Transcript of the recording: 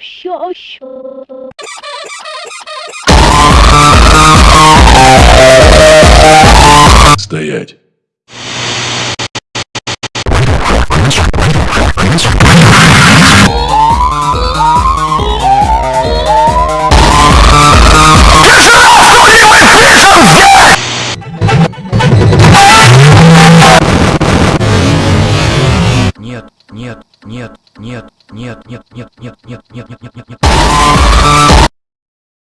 Що, що? Стоять. Нет, нет, нет. Нет, нет, нет, нет, нет, нет, нет, нет, нет, нет.